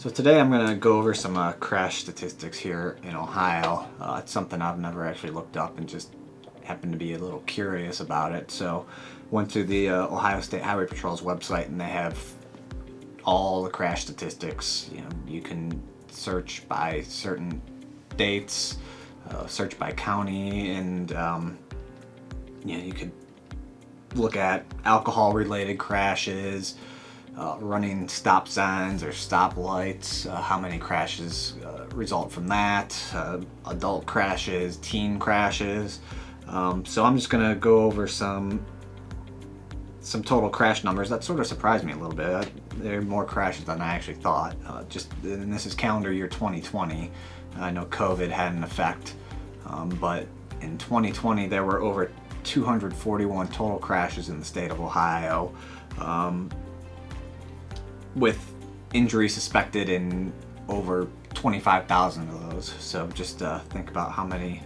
So today I'm going to go over some uh, crash statistics here in Ohio. Uh, it's something I've never actually looked up and just happened to be a little curious about it. So went to the uh, Ohio State Highway Patrol's website and they have all the crash statistics. You know, you can search by certain dates, uh, search by county, and um, you know, you could look at alcohol related crashes, uh, running stop signs or stop lights, uh, how many crashes uh, result from that, uh, adult crashes, teen crashes. Um, so I'm just gonna go over some some total crash numbers. That sort of surprised me a little bit. There are more crashes than I actually thought. Uh, just and this is calendar year 2020. I know COVID had an effect, um, but in 2020 there were over 241 total crashes in the state of Ohio. Um, with injury suspected in over 25,000 of those. So just uh, think about how many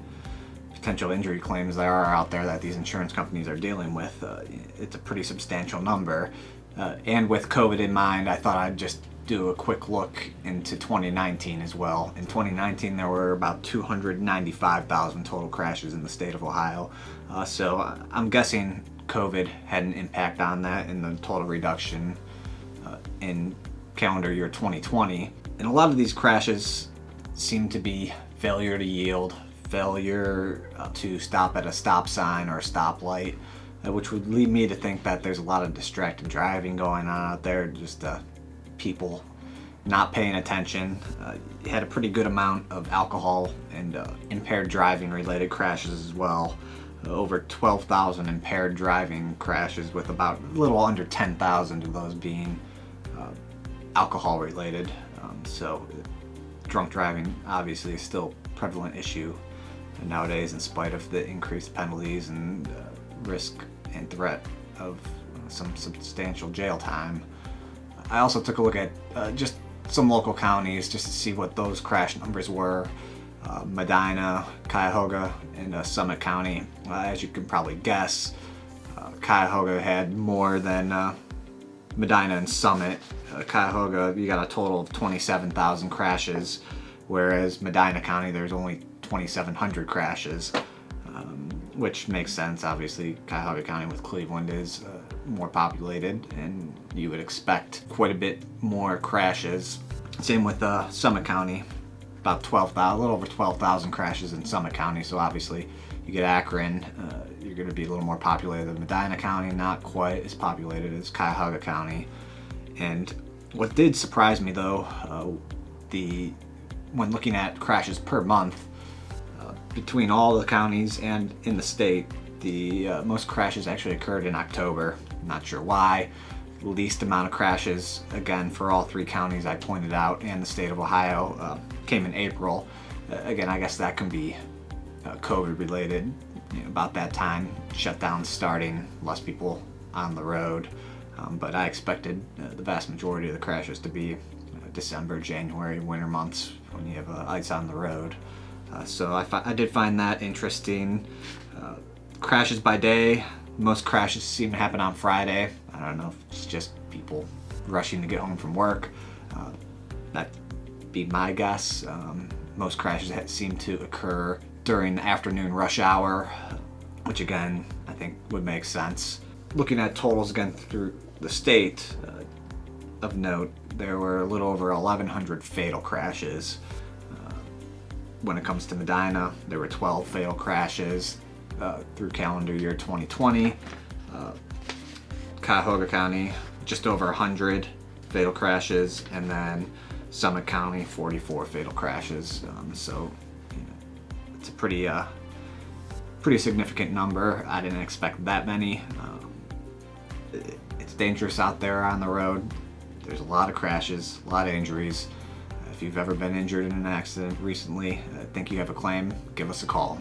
potential injury claims there are out there that these insurance companies are dealing with. Uh, it's a pretty substantial number. Uh, and with COVID in mind, I thought I'd just do a quick look into 2019 as well. In 2019, there were about 295,000 total crashes in the state of Ohio. Uh, so I'm guessing COVID had an impact on that in the total reduction uh, in calendar year 2020. And a lot of these crashes seem to be failure to yield, failure uh, to stop at a stop sign or a stoplight, uh, which would lead me to think that there's a lot of distracted driving going on out there, just uh, people not paying attention. Uh, had a pretty good amount of alcohol and uh, impaired driving related crashes as well. Uh, over 12,000 impaired driving crashes with about a little under 10,000 of those being alcohol related. Um, so drunk driving obviously is still a prevalent issue nowadays in spite of the increased penalties and uh, risk and threat of uh, some substantial jail time. I also took a look at uh, just some local counties just to see what those crash numbers were. Uh, Medina, Cuyahoga, and uh, Summit County. Uh, as you can probably guess, Cuyahoga had more than Medina and Summit, uh, Cuyahoga, you got a total of 27,000 crashes, whereas Medina County, there's only 2,700 crashes, um, which makes sense. Obviously, Cuyahoga County with Cleveland is uh, more populated, and you would expect quite a bit more crashes. Same with uh, Summit County, about 12,000, a little over 12,000 crashes in Summit County, so obviously you get Akron, uh, you're going to be a little more populated than Medina County, not quite as populated as Cuyahoga County. And what did surprise me though, uh, the when looking at crashes per month, uh, between all the counties and in the state, the uh, most crashes actually occurred in October. Not sure why. Least amount of crashes, again, for all three counties I pointed out and the state of Ohio, uh, came in April. Uh, again, I guess that can be uh, COVID related. You know, about that time, shutdown starting, less people on the road. Um, but I expected uh, the vast majority of the crashes to be uh, December, January, winter months when you have uh, ice on the road. Uh, so I, I, did find that interesting. Uh, crashes by day, most crashes seem to happen on Friday. I don't know if it's just people rushing to get home from work. Uh, that be my guess. Um, most crashes seem to occur during the afternoon rush hour, which again, I think would make sense. Looking at totals again through the state, uh, of note, there were a little over 1,100 fatal crashes. Uh, when it comes to Medina, there were 12 fatal crashes uh, through calendar year 2020. Uh, Cuyahoga County, just over 100 fatal crashes, and then Summit County, 44 fatal crashes. Um, so it's a pretty, uh, pretty significant number. I didn't expect that many. Um, it's dangerous out there on the road. There's a lot of crashes, a lot of injuries. If you've ever been injured in an accident recently, I think you have a claim, give us a call.